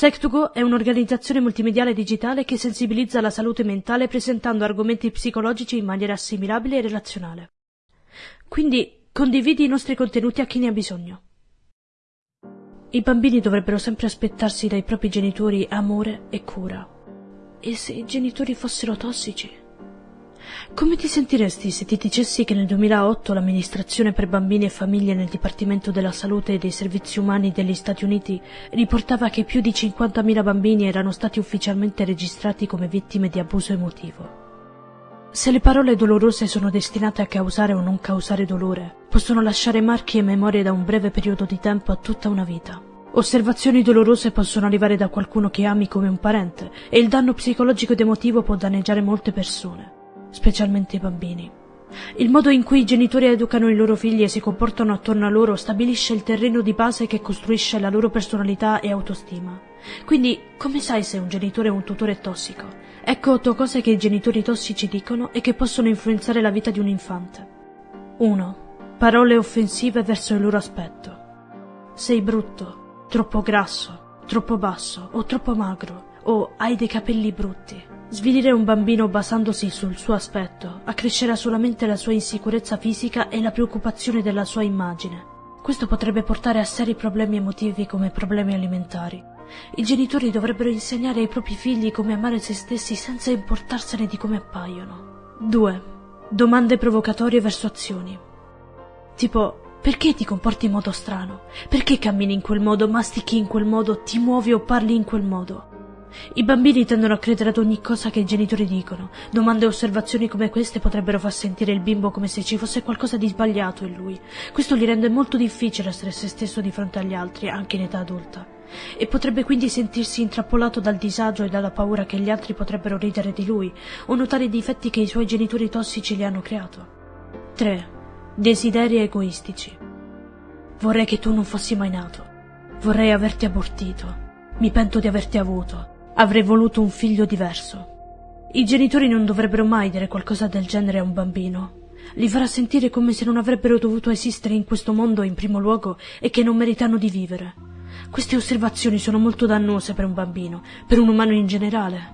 Sex2Go è un'organizzazione multimediale digitale che sensibilizza la salute mentale presentando argomenti psicologici in maniera assimilabile e relazionale. Quindi condividi i nostri contenuti a chi ne ha bisogno. I bambini dovrebbero sempre aspettarsi dai propri genitori amore e cura. E se i genitori fossero tossici? Come ti sentiresti se ti dicessi che nel 2008 l'amministrazione per bambini e famiglie nel Dipartimento della Salute e dei Servizi Umani degli Stati Uniti riportava che più di 50.000 bambini erano stati ufficialmente registrati come vittime di abuso emotivo? Se le parole dolorose sono destinate a causare o non causare dolore, possono lasciare marchi e memorie da un breve periodo di tempo a tutta una vita. Osservazioni dolorose possono arrivare da qualcuno che ami come un parente e il danno psicologico ed emotivo può danneggiare molte persone specialmente i bambini. Il modo in cui i genitori educano i loro figli e si comportano attorno a loro stabilisce il terreno di base che costruisce la loro personalità e autostima. Quindi, come sai se un genitore è un tutore tossico? Ecco otto cose che i genitori tossici dicono e che possono influenzare la vita di un infante. 1. Parole offensive verso il loro aspetto. Sei brutto, troppo grasso, troppo basso o troppo magro o hai dei capelli brutti. Svilire un bambino basandosi sul suo aspetto accrescerà solamente la sua insicurezza fisica e la preoccupazione della sua immagine. Questo potrebbe portare a seri problemi emotivi come problemi alimentari. I genitori dovrebbero insegnare ai propri figli come amare se stessi senza importarsene di come appaiono. 2. Domande provocatorie verso azioni. Tipo, perché ti comporti in modo strano? Perché cammini in quel modo, mastichi in quel modo, ti muovi o parli in quel modo? I bambini tendono a credere ad ogni cosa che i genitori dicono. Domande e osservazioni come queste potrebbero far sentire il bimbo come se ci fosse qualcosa di sbagliato in lui. Questo gli rende molto difficile essere se stesso di fronte agli altri, anche in età adulta. E potrebbe quindi sentirsi intrappolato dal disagio e dalla paura che gli altri potrebbero ridere di lui o notare i difetti che i suoi genitori tossici gli hanno creato. 3. Desideri egoistici. Vorrei che tu non fossi mai nato. Vorrei averti abortito. Mi pento di averti avuto. Avrei voluto un figlio diverso. I genitori non dovrebbero mai dire qualcosa del genere a un bambino. Li farà sentire come se non avrebbero dovuto esistere in questo mondo in primo luogo e che non meritano di vivere. Queste osservazioni sono molto dannose per un bambino, per un umano in generale.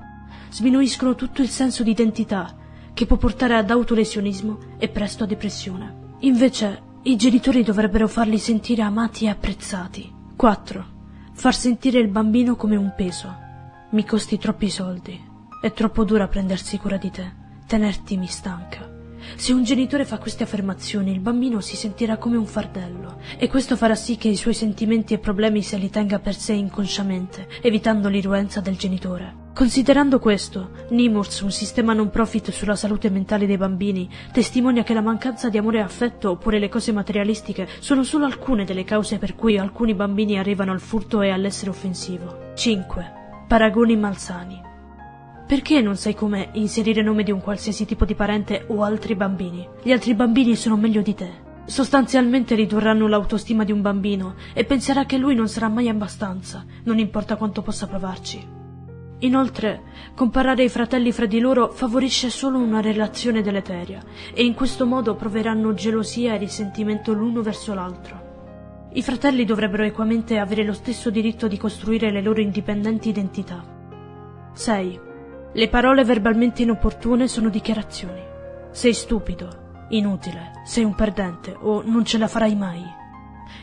Sminuiscono tutto il senso di identità, che può portare ad autolesionismo e presto a depressione. Invece, i genitori dovrebbero farli sentire amati e apprezzati. 4. Far sentire il bambino come un peso. Mi costi troppi soldi. È troppo dura prendersi cura di te. Tenerti mi stanca. Se un genitore fa queste affermazioni, il bambino si sentirà come un fardello e questo farà sì che i suoi sentimenti e problemi se li tenga per sé inconsciamente, evitando l'irruenza del genitore. Considerando questo, Nimurs, un sistema non profit sulla salute mentale dei bambini, testimonia che la mancanza di amore e affetto oppure le cose materialistiche sono solo alcune delle cause per cui alcuni bambini arrivano al furto e all'essere offensivo. 5. Paragoni malsani. Perché non sai come inserire nome di un qualsiasi tipo di parente o altri bambini? Gli altri bambini sono meglio di te. Sostanzialmente ridurranno l'autostima di un bambino e penserà che lui non sarà mai abbastanza, non importa quanto possa provarci. Inoltre, comparare i fratelli fra di loro favorisce solo una relazione deleteria e in questo modo proveranno gelosia e risentimento l'uno verso l'altro. I fratelli dovrebbero equamente avere lo stesso diritto di costruire le loro indipendenti identità. 6. Le parole verbalmente inopportune sono dichiarazioni. Sei stupido, inutile, sei un perdente o non ce la farai mai.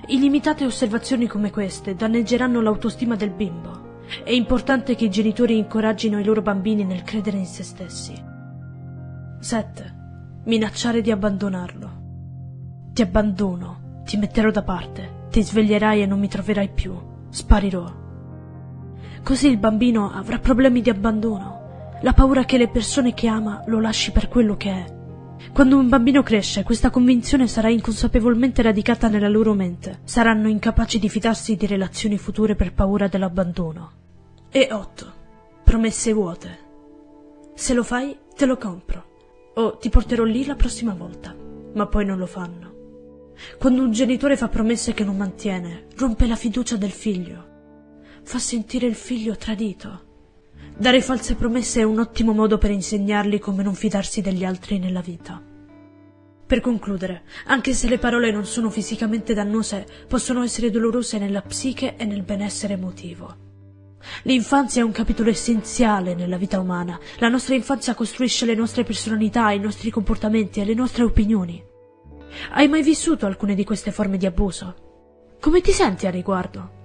Illimitate osservazioni come queste danneggeranno l'autostima del bimbo. È importante che i genitori incoraggino i loro bambini nel credere in se stessi. 7. Minacciare di abbandonarlo. Ti abbandono, ti metterò da parte, ti sveglierai e non mi troverai più. Sparirò. Così il bambino avrà problemi di abbandono, la paura che le persone che ama lo lasci per quello che è. Quando un bambino cresce, questa convinzione sarà inconsapevolmente radicata nella loro mente. Saranno incapaci di fidarsi di relazioni future per paura dell'abbandono. E 8. Promesse vuote. Se lo fai, te lo compro. O ti porterò lì la prossima volta. Ma poi non lo fanno. Quando un genitore fa promesse che non mantiene, rompe la fiducia del figlio. Fa sentire il figlio tradito. Dare false promesse è un ottimo modo per insegnargli come non fidarsi degli altri nella vita. Per concludere, anche se le parole non sono fisicamente dannose, possono essere dolorose nella psiche e nel benessere emotivo. L'infanzia è un capitolo essenziale nella vita umana. La nostra infanzia costruisce le nostre personalità, i nostri comportamenti e le nostre opinioni. Hai mai vissuto alcune di queste forme di abuso? Come ti senti a riguardo?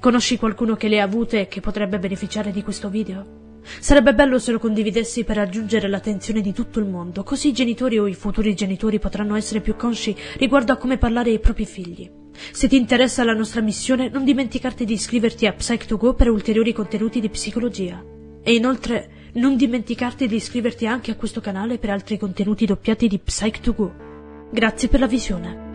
Conosci qualcuno che le ha avute e che potrebbe beneficiare di questo video? Sarebbe bello se lo condividessi per raggiungere l'attenzione di tutto il mondo, così i genitori o i futuri genitori potranno essere più consci riguardo a come parlare ai propri figli. Se ti interessa la nostra missione, non dimenticarti di iscriverti a Psych2Go per ulteriori contenuti di psicologia. E inoltre, non dimenticarti di iscriverti anche a questo canale per altri contenuti doppiati di Psych2Go. Grazie per la visione.